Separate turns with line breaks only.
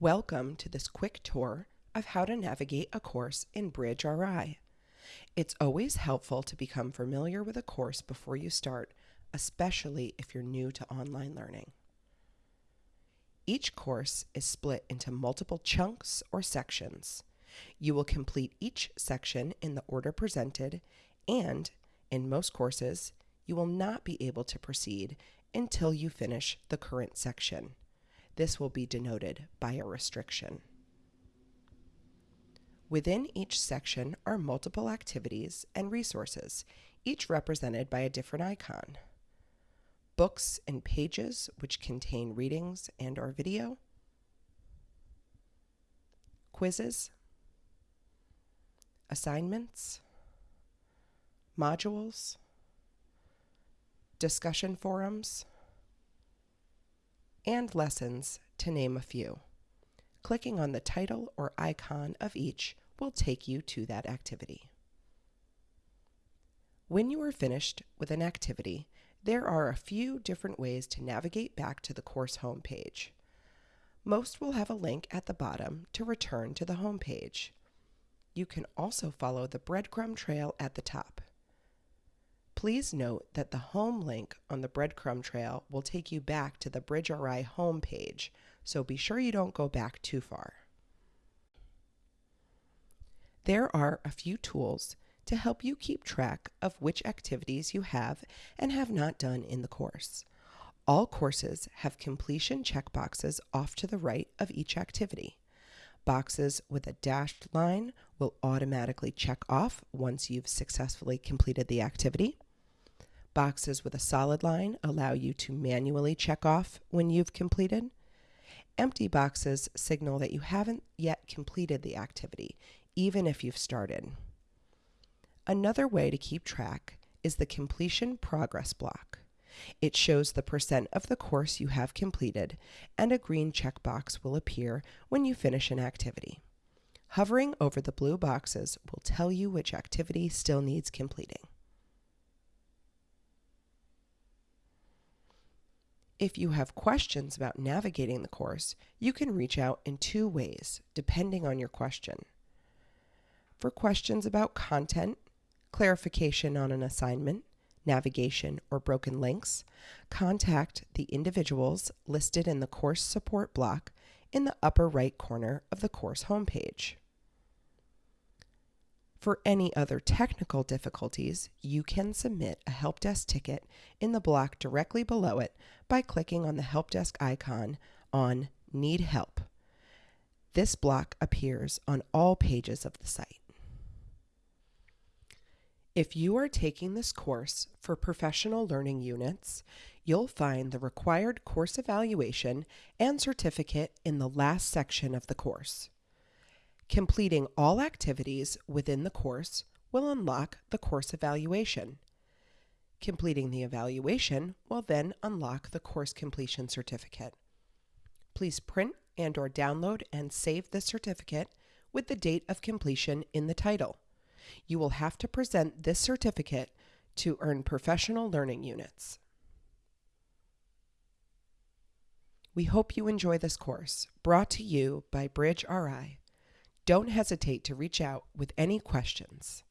Welcome to this quick tour of how to navigate a course in Bridge RI. It's always helpful to become familiar with a course before you start, especially if you're new to online learning. Each course is split into multiple chunks or sections. You will complete each section in the order presented, and in most courses, you will not be able to proceed until you finish the current section. This will be denoted by a restriction. Within each section are multiple activities and resources, each represented by a different icon. Books and pages, which contain readings and or video. Quizzes. Assignments. Modules. Discussion forums and lessons, to name a few. Clicking on the title or icon of each will take you to that activity. When you are finished with an activity, there are a few different ways to navigate back to the course homepage. Most will have a link at the bottom to return to the homepage. You can also follow the breadcrumb trail at the top. Please note that the home link on the breadcrumb trail will take you back to the BridgeRI home page, so be sure you don't go back too far. There are a few tools to help you keep track of which activities you have and have not done in the course. All courses have completion checkboxes off to the right of each activity. Boxes with a dashed line will automatically check off once you've successfully completed the activity. Boxes with a solid line allow you to manually check off when you've completed. Empty boxes signal that you haven't yet completed the activity, even if you've started. Another way to keep track is the completion progress block. It shows the percent of the course you have completed, and a green checkbox will appear when you finish an activity. Hovering over the blue boxes will tell you which activity still needs completing. If you have questions about navigating the course, you can reach out in two ways, depending on your question. For questions about content, clarification on an assignment, navigation, or broken links, contact the individuals listed in the course support block in the upper right corner of the course homepage. For any other technical difficulties, you can submit a help desk ticket in the block directly below it by clicking on the help desk icon on Need Help. This block appears on all pages of the site. If you are taking this course for professional learning units, you'll find the required course evaluation and certificate in the last section of the course. Completing all activities within the course will unlock the course evaluation. Completing the evaluation will then unlock the course completion certificate. Please print and or download and save the certificate with the date of completion in the title. You will have to present this certificate to earn professional learning units. We hope you enjoy this course, brought to you by Bridge RI. Don't hesitate to reach out with any questions.